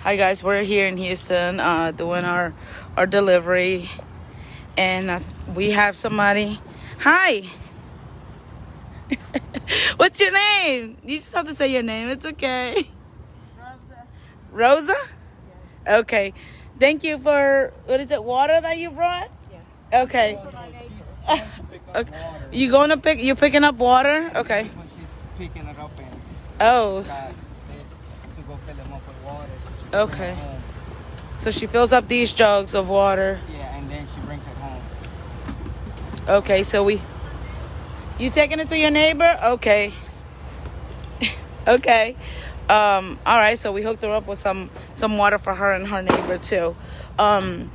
Hi guys, we're here in Houston uh, doing our our delivery, and uh, we have somebody. Hi. What's your name? You just have to say your name. It's okay. Rosa. Rosa. Okay. Thank you for what is it? Water that you brought? Yeah. Okay. She's going to pick up Okay. You going to pick? You're picking up water? Okay. She's picking it up and Oh. got this to go fill them up with water. She Okay. bring it home. So she fills up these jugs of water. Yeah, and then she brings it home. Okay, so we. You taking it to your neighbor? Okay. okay. Um, all right, so we hooked her up with some some water for her and her neighbor too. Um,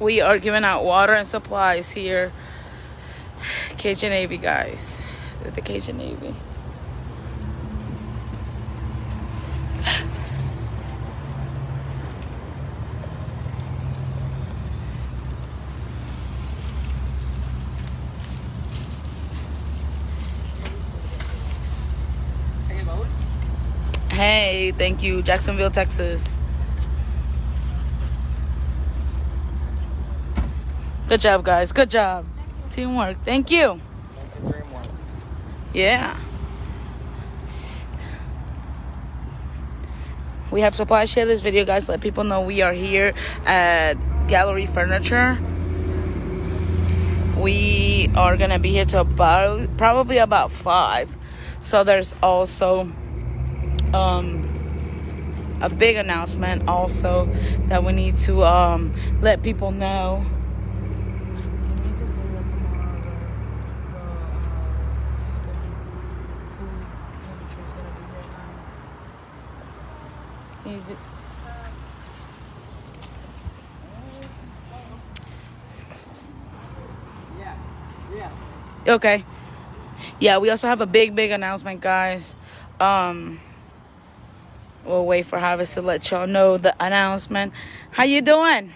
we are giving out water and supplies here. Cajun Navy guys, with the Cajun Navy. Hey, thank you, Jacksonville, Texas. Good job, guys. Good job. Teamwork. Thank you. Thank you. Yeah. We have supplies. Share this video, guys. Let people know we are here at Gallery Furniture. We are gonna be here till about probably about five. So there's also um a big announcement also that we need to um let people know. Okay. Yeah, we also have a big, big announcement, guys. Um, we'll wait for Harvest to let y'all know the announcement. How you doing?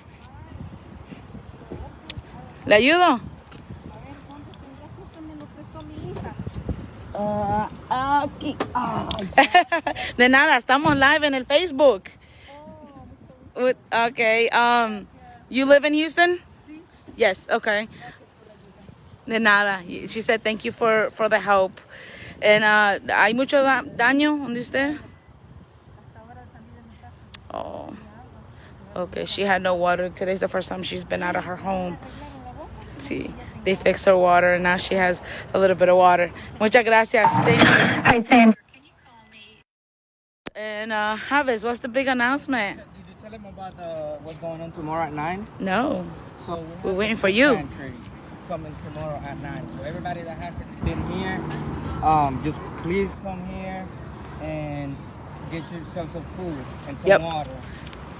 ¿Le ayudo? Ah, aquí. De nada, estamos live en el Facebook. With- Okay. Um, you live in Houston? Yes. Okay. De nada. She said thank you for for the help. And uh, hay mucho da- daño donde usted. Oh. Okay. She had no water. Today's the first time she's been out of her home. See, they fixed her water, and now she has a little bit of water. Muchas gracias. Thank you. Hi, Sam. Can you call me? And uh, Javes, what's the big announcement? Did you tell him about the, what's going on tomorrow at 9? No. So we We're waiting for you. Coming tomorrow at 9. So everybody that hasn't been here, um, just please come here and get yourself some food and some Yep. water.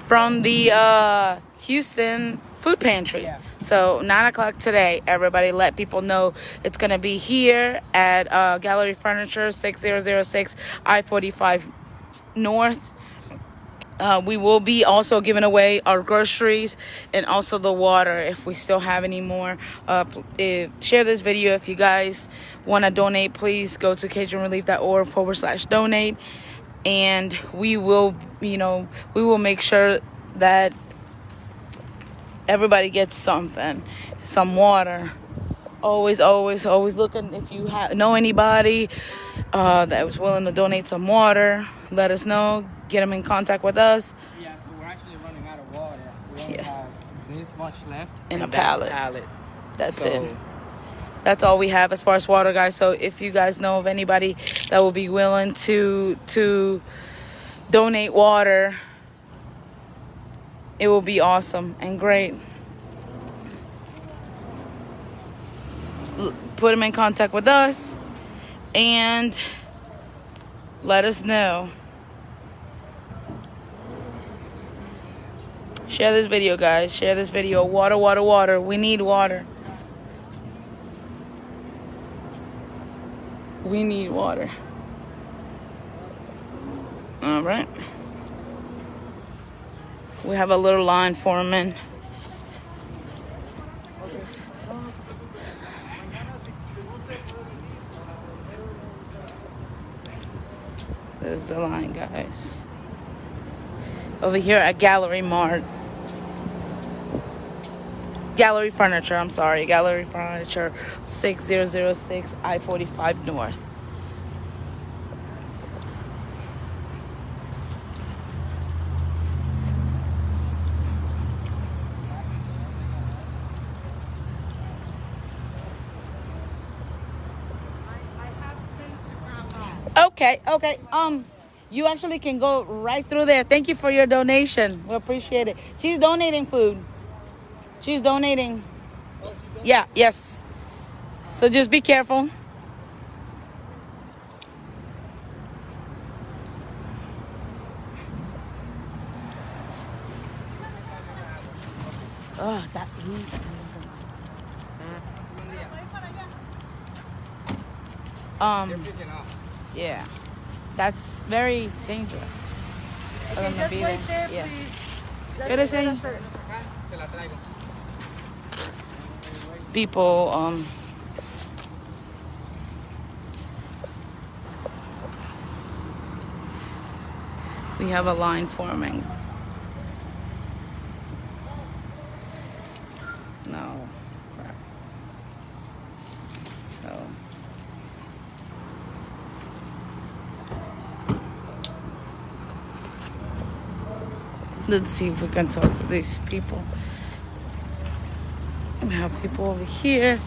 from the uh, Houston food pantry. Yeah. So nine o'clock today, everybody let people know it's gonna be here at uh, Gallery Furniture, six zero zero six I forty five North. Uh, we will be also giving away our groceries and also the water if we still have any more. Uh, pl- eh, share this video if you guys want to donate. Please go to CajunRelief.org forward slash donate, and we will, you know, we will make sure that everybody gets something, some water. Always, always, always looking. If you ha- know anybody uh, that was willing to donate some water, let us know. Get them in contact with us. Yeah, so we're actually running out of water. We only Yeah. have this much left. In a pallet. pallet. That's So, it. That's all we have as far as water, guys. So if you guys know of anybody that will be willing to to donate water, it will be awesome and great. Put them in contact with us and let us know. Share this video, guys. Share this video. Water, water, water. We need water. We need water. All right. We have a little line forming. There's the line, guys. over here at Gallery Mart. Gallery Furniture, I'm sorry. Gallery Furniture, 6006 I 45 North. Okay, okay. Um, you actually can go right through there. Thank you for your donation. We appreciate it. She's donating food. She's donating. Yeah, yes. So just be careful. Oh, that. Um, yeah, that's very dangerous. Them to be there. Yeah. ¿Qué dicen? People, um, we have a line forming. No. Crap. So. Let's see if we can talk to these people. We have people over here.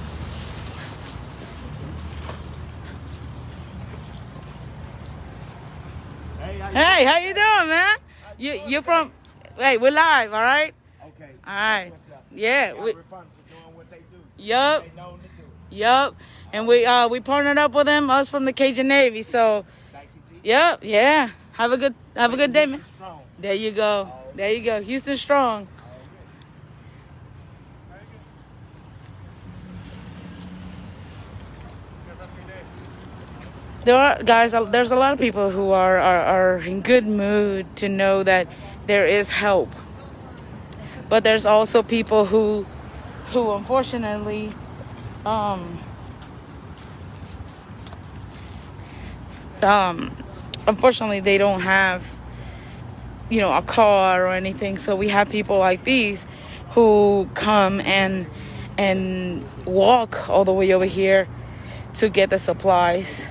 Hey, how you doing, man? You you from? Hey, we're live, all right? Okay. All right. Yeah. We, Gallery Furniture doing what they do. yup. They know to do. Yup. And we uh we partnered up with them, us from the Cajun Navy. So, Thank you, yep, yeah. Have a good have a good day, man. Strong. There you go. There you go. Houston strong. There are guys. There's a lot of people who are, are are in good mood to know that there is help. But there's also people who, who unfortunately, um, um, unfortunately they don't have you know a car or anything so we have people like these who come and and walk all the way over here to get the supplies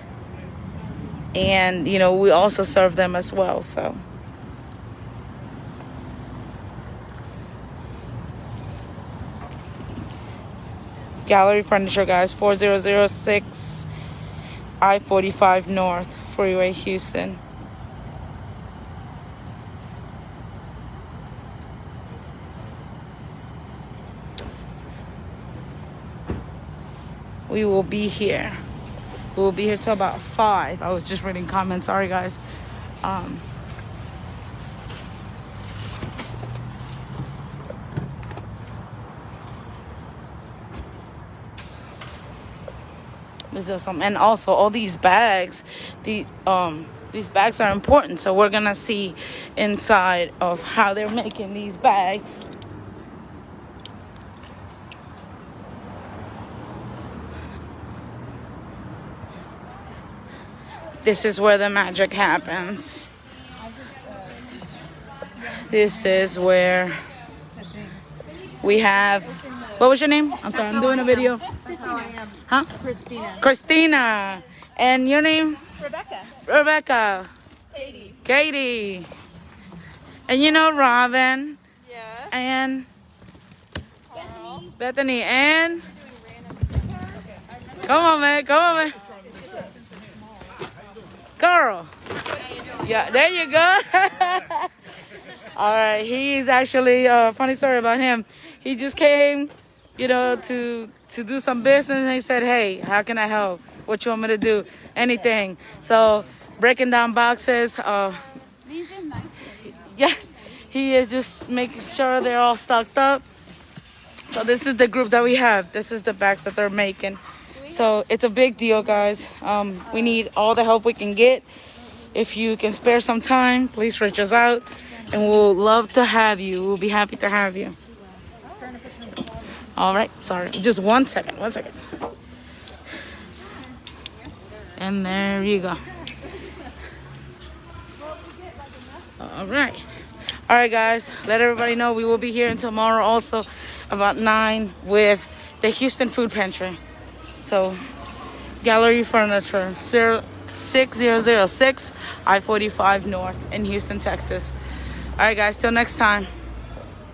and you know we also serve them as well so gallery furniture guys 4006 i-45 north freeway houston we will be here. We will be here till about five. I was just reading comments. Sorry, guys. Um, is some, and also all these bags. The um, these bags are important. So we're gonna see inside of how they're making these bags. This is where the magic happens. This is where we have. What was your name? I'm sorry, I'm doing a video. Huh? Christina. Christina. And your name? Rebecca. Rebecca. Katie. Katie. And you know Robin. Yeah. And Bethany. Bethany. And. Come on, man. Come on, man. Carl. Yeah, there you go. All right, he's actually a uh, funny story about him. He just came, you know, to to do some business, and he said, "Hey, how can I help? What you want me to do? Anything." So breaking down boxes. Uh, yeah, he is just making sure they're all stocked up. So this is the group that we have. This is the bags that they're making. So it's a big deal, guys. Um, we need all the help we can get. If you can spare some time, please reach us out, and we'll love to have you. We'll be happy to have you. All right, sorry, just one second, one second. And there you go. All right. All right, guys. Let everybody know we will be here until tomorrow also about 9 with the Houston Food Pantry. So, Gallery Furniture, 6006 I 45 North in Houston, Texas. All right, guys. Till next time.